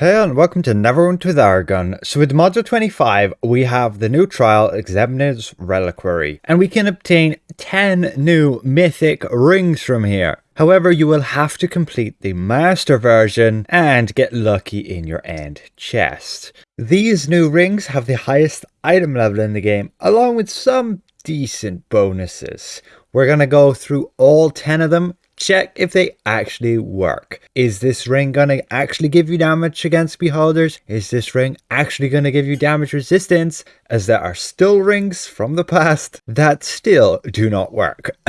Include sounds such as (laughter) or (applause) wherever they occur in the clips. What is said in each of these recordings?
Hey and welcome to Neverwinter with Aragon. So with Module 25, we have the new trial Examiner's Reliquary, and we can obtain 10 new mythic rings from here. However, you will have to complete the master version and get lucky in your end chest. These new rings have the highest item level in the game, along with some decent bonuses. We're going to go through all 10 of them check if they actually work. Is this ring to actually give you damage against beholders? Is this ring actually to give you damage resistance? As there are still rings from the past that still do not work. (clears throat)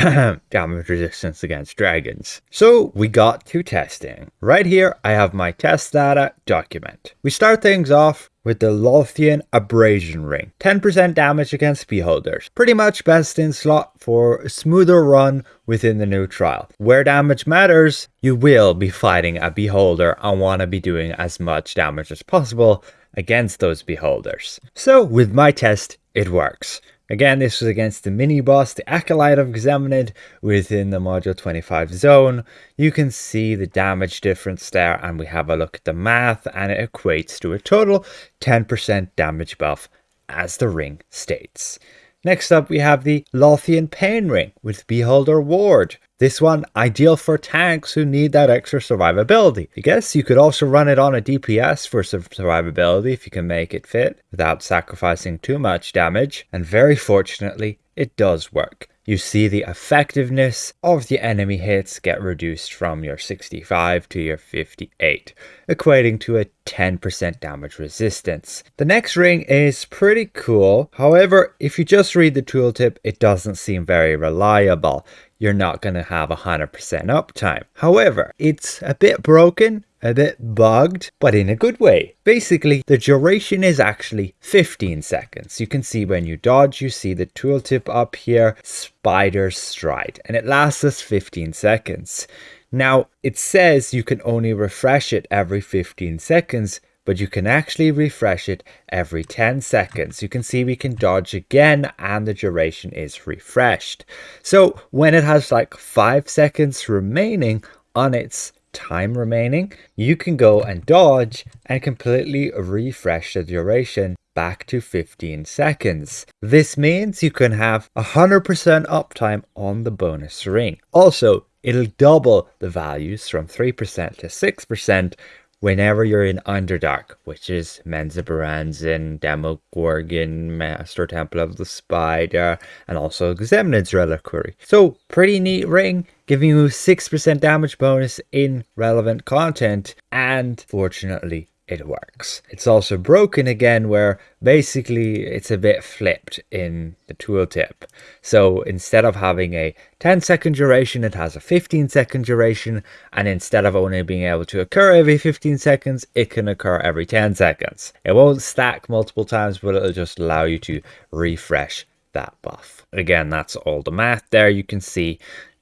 damage resistance against dragons. So we got to testing. Right here I have my test data document. We start things off with the Lothian Abrasion Ring. 10% damage against beholders. Pretty much best in slot for a smoother run within the new trial. Where damage matters, you will be fighting a beholder and want to be doing as much damage as possible against those beholders. So with my test, it works. Again, this was against the mini-boss, the Acolyte of Exemenid, within the Module 25 zone. You can see the damage difference there, and we have a look at the math, and it equates to a total 10% damage buff, as the ring states. Next up, we have the Lothian Pain Ring with Beholder Ward. This one ideal for tanks who need that extra survivability. I guess you could also run it on a DPS for survivability if you can make it fit without sacrificing too much damage. And very fortunately, it does work. You see the effectiveness of the enemy hits get reduced from your 65 to your 58, equating to a 10% damage resistance. The next ring is pretty cool. However, if you just read the tooltip, it doesn't seem very reliable you're not going to have 100% uptime. However, it's a bit broken, a bit bugged, but in a good way. Basically, the duration is actually 15 seconds. You can see when you dodge, you see the tooltip up here, spider stride, and it lasts us 15 seconds. Now, it says you can only refresh it every 15 seconds, but you can actually refresh it every 10 seconds. You can see we can dodge again and the duration is refreshed. So when it has like 5 seconds remaining on its time remaining, you can go and dodge and completely refresh the duration back to 15 seconds. This means you can have 100% uptime on the bonus ring. Also, it'll double the values from 3% to 6% whenever you're in Underdark, which is Menzoberranzan, Demogorgon, Master Temple of the Spider, and also Exemenid's Reliquary. So, pretty neat ring, giving you 6% damage bonus in relevant content, and fortunately, it works. It's also broken again where basically it's a bit flipped in the tooltip. So instead of having a 10 second duration, it has a 15 second duration. And instead of only being able to occur every 15 seconds, it can occur every 10 seconds. It won't stack multiple times, but it'll just allow you to refresh that buff. Again, that's all the math there. You can see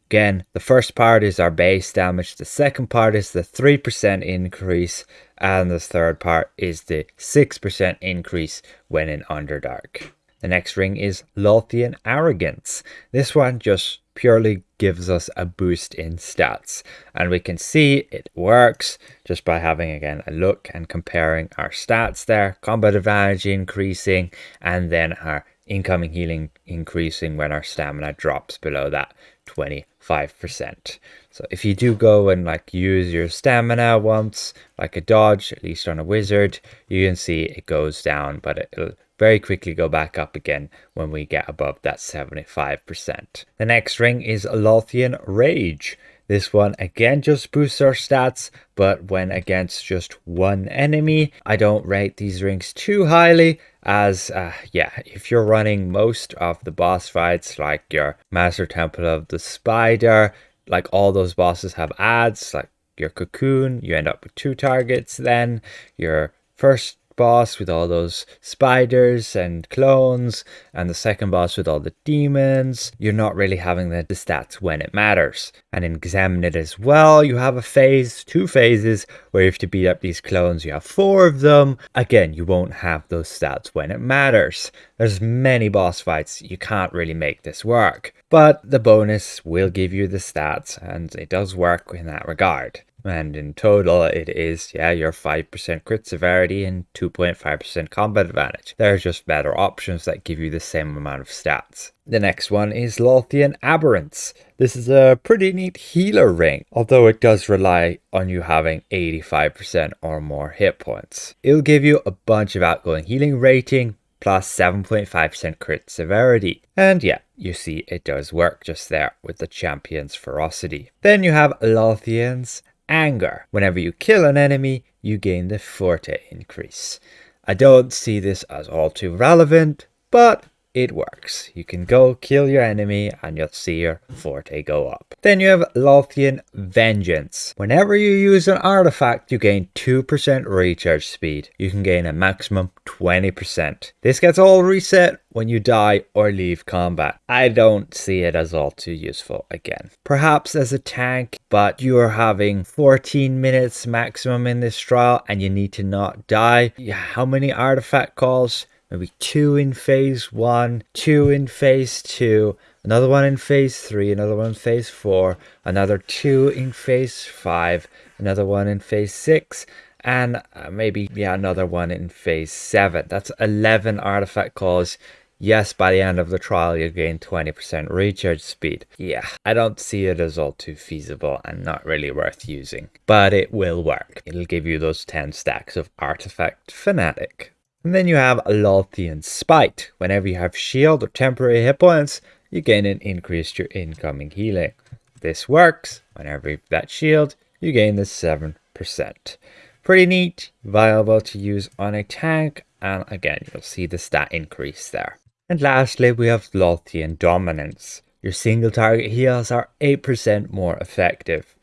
Again, the first part is our base damage, the second part is the 3% increase, and the third part is the 6% increase when in Underdark. The next ring is Lothian Arrogance. This one just purely gives us a boost in stats. And we can see it works just by having again a look and comparing our stats there. Combat advantage increasing and then our incoming healing increasing when our stamina drops below that 25%. So if you do go and like use your stamina once, like a dodge, at least on a wizard, you can see it goes down, but it'll very quickly go back up again when we get above that 75%. The next ring is Lothian Rage. This one again just boosts our stats, but when against just one enemy, I don't rate these rings too highly as, uh, yeah, if you're running most of the boss fights like your Master Temple of the Spider, like all those bosses have ads, like your Cocoon, you end up with two targets then, your first boss with all those spiders and clones, and the second boss with all the demons. You're not really having the, the stats when it matters. And in it as well, you have a phase, two phases, where you have to beat up these clones. You have four of them. Again, you won't have those stats when it matters. There's many boss fights, you can't really make this work. But the bonus will give you the stats, and it does work in that regard. And in total, it is, yeah, your 5% crit severity and 2.5% combat advantage. There are just better options that give you the same amount of stats. The next one is Lothian Aberrance. This is a pretty neat healer ring, although it does rely on you having 85% or more hit points. It'll give you a bunch of outgoing healing rating, plus 7.5% crit severity. And yeah, you see it does work just there with the champion's ferocity. Then you have Lothian's anger. Whenever you kill an enemy, you gain the forte increase. I don't see this as all too relevant, but it works. You can go kill your enemy and you'll see your forte go up. Then you have Lothian Vengeance. Whenever you use an artifact, you gain 2% recharge speed. You can gain a maximum 20%. This gets all reset when you die or leave combat. I don't see it as all too useful again. Perhaps as a tank, but you are having 14 minutes maximum in this trial and you need to not die. How many artifact calls? Maybe two in phase one, two in phase two, another one in phase three, another one in phase four, another two in phase five, another one in phase six, and uh, maybe, yeah, another one in phase seven. That's 11 artifact calls. Yes, by the end of the trial, you gain 20% recharge speed. Yeah, I don't see it as all too feasible and not really worth using, but it will work. It'll give you those 10 stacks of Artifact Fanatic. And then you have Lothian Spite. Whenever you have shield or temporary hit points, you gain an increase to your incoming healing. This works. Whenever you have that shield, you gain the 7%. Pretty neat, viable to use on a tank, and again, you'll see the stat increase there. And lastly, we have Lothian Dominance. Your single target heals are 8% more effective.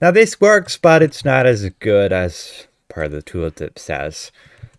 Now this works, but it's not as good as per the tooltip says.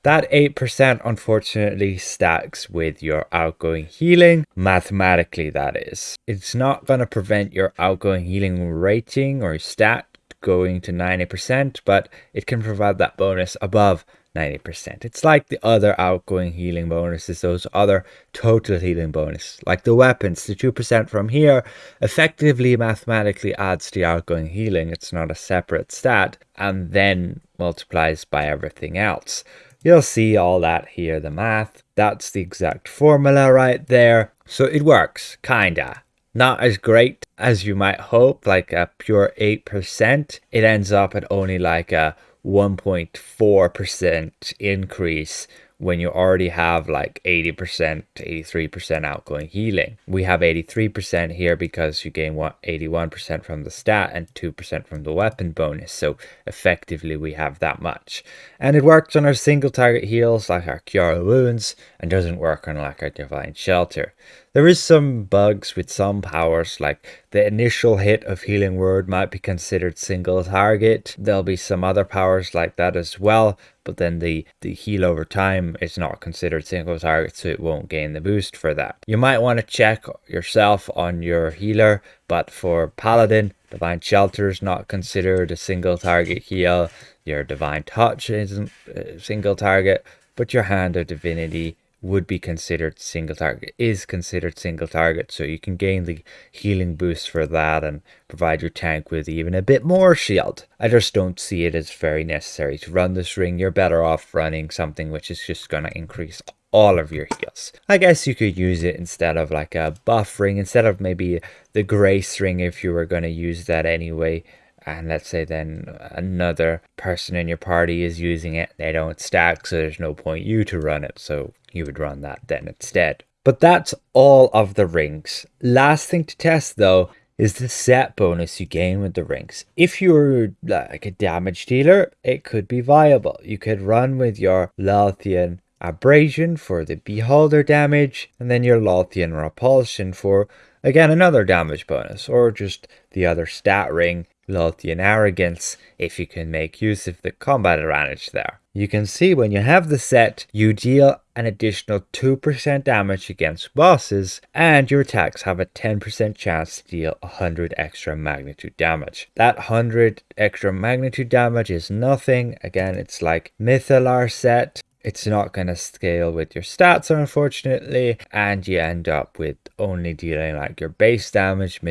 That 8% unfortunately stacks with your outgoing healing, mathematically that is. It's not going to prevent your outgoing healing rating or stat going to 90%, but it can provide that bonus above 90%. It's like the other outgoing healing bonuses, those other total healing bonus, like the weapons, the 2% from here effectively mathematically adds to outgoing healing. It's not a separate stat and then multiplies by everything else. You'll see all that here, the math. That's the exact formula right there. So it works, kinda. Not as great as you might hope, like a pure 8%. It ends up at only like a 1.4% increase when you already have like 80%, to 83% outgoing healing. We have 83% here because you gain 81% from the stat and 2% from the weapon bonus. So effectively we have that much. And it works on our single target heals like our Cure Wounds and doesn't work on like our Divine Shelter. There is some bugs with some powers, like the initial hit of Healing Word might be considered single target. There'll be some other powers like that as well, but then the, the heal over time is not considered single target, so it won't gain the boost for that. You might want to check yourself on your healer, but for Paladin, Divine Shelter is not considered a single target heal. Your Divine Touch isn't a single target, but your Hand of Divinity would be considered single target, is considered single target, so you can gain the healing boost for that and provide your tank with even a bit more shield. I just don't see it as very necessary to run this ring. You're better off running something which is just going to increase all of your heals. I guess you could use it instead of like a buff ring, instead of maybe the grace ring if you were going to use that anyway and let's say then another person in your party is using it they don't stack so there's no point you to run it so you would run that then instead. But that's all of the rings last thing to test though is the set bonus you gain with the rings if you're like a damage dealer it could be viable. You could run with your Lothian abrasion for the beholder damage and then your Lothian repulsion for again another damage bonus or just the other stat ring Lothian Arrogance if you can make use of the combat advantage there. You can see when you have the set, you deal an additional 2% damage against bosses, and your attacks have a 10% chance to deal 100 extra magnitude damage. That 100 extra magnitude damage is nothing. Again, it's like Mythallar set. It's not going to scale with your stats, unfortunately, and you end up with only dealing like your base damage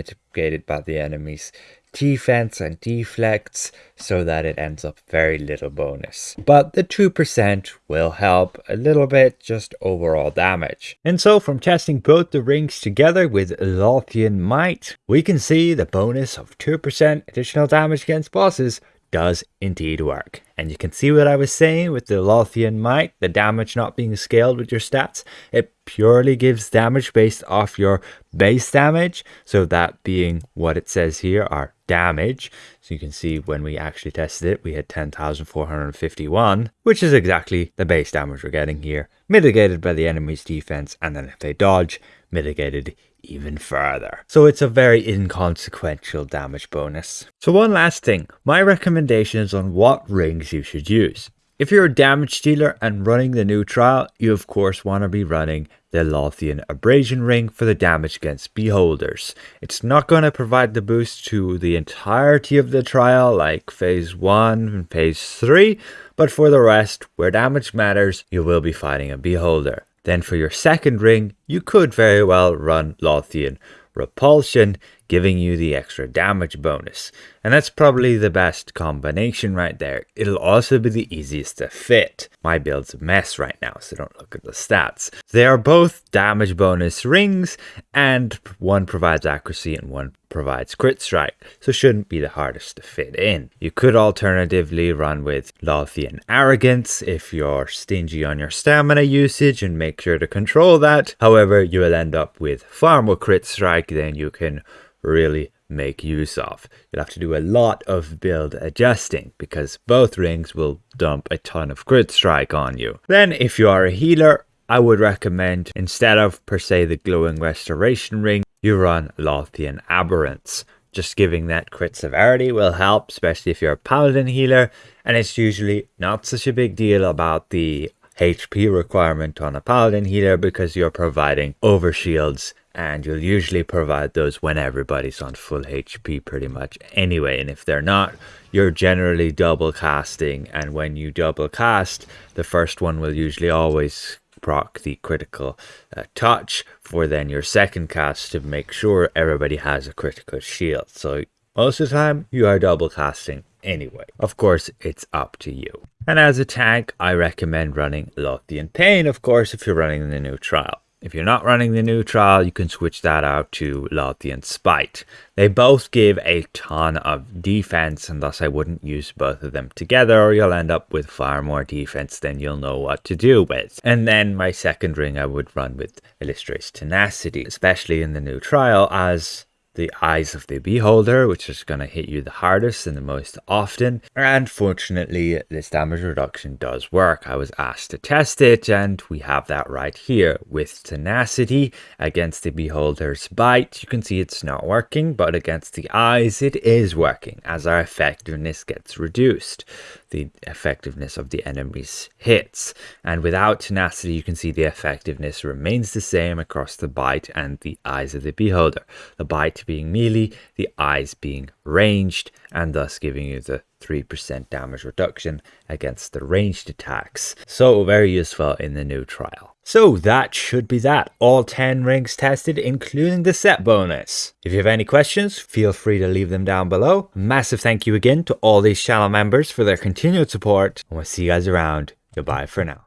by the enemy's defense and deflects so that it ends up very little bonus. But the 2% will help a little bit just overall damage. And so from testing both the rings together with Lothian Might, we can see the bonus of 2% additional damage against bosses does indeed work. And you can see what I was saying with the Lothian Might, the damage not being scaled with your stats. It purely gives damage based off your base damage. So that being what it says here, our damage. So you can see when we actually tested it, we had 10,451, which is exactly the base damage we're getting here, mitigated by the enemy's defense. And then if they dodge, mitigated even further. So it's a very inconsequential damage bonus. So one last thing, my recommendations on what rings you should use. If you're a damage dealer and running the new trial, you of course want to be running the Lothian Abrasion Ring for the damage against beholders. It's not going to provide the boost to the entirety of the trial like phase 1 and phase 3, but for the rest, where damage matters, you will be fighting a beholder. Then for your second ring, you could very well run Lothian Repulsion, giving you the extra damage bonus. And that's probably the best combination right there. It'll also be the easiest to fit. My build's a mess right now, so don't look at the stats. They are both damage bonus rings, and one provides accuracy and one provides crit strike, so shouldn't be the hardest to fit in. You could alternatively run with Lothian Arrogance if you're stingy on your stamina usage and make sure to control that. However, you will end up with far more crit strike than you can really make use of. You'll have to do a lot of build adjusting because both rings will dump a ton of crit strike on you. Then if you are a healer, I would recommend instead of per se the glowing restoration ring, you run Lothian Aberrance. Just giving that crit severity will help, especially if you're a paladin healer, and it's usually not such a big deal about the HP requirement on a paladin healer because you're providing overshields and you'll usually provide those when everybody's on full HP pretty much anyway and if they're not you're generally double casting and when you double cast the first one will usually always proc the critical uh, touch for then your second cast to make sure everybody has a critical shield. So most of the time you are double casting anyway. Of course it's up to you. And as a tank i recommend running lothian pain of course if you're running in the new trial if you're not running the new trial, you can switch that out to Lothian Spite. They both give a ton of defense, and thus I wouldn't use both of them together, or you'll end up with far more defense than you'll know what to do with. And then my second ring I would run with Illustra's Tenacity, especially in the new trial, as the eyes of the beholder, which is going to hit you the hardest and the most often. And fortunately, this damage reduction does work. I was asked to test it, and we have that right here with tenacity against the beholder's bite. You can see it's not working, but against the eyes, it is working as our effectiveness gets reduced the effectiveness of the enemy's hits. And without tenacity, you can see the effectiveness remains the same across the bite and the eyes of the beholder. The bite being melee, the eyes being ranged, and thus giving you the 3% damage reduction against the ranged attacks. So very useful in the new trial. So that should be that. All 10 rings tested, including the set bonus. If you have any questions, feel free to leave them down below. Massive thank you again to all these channel members for their continued support. And we'll see you guys around. Goodbye for now.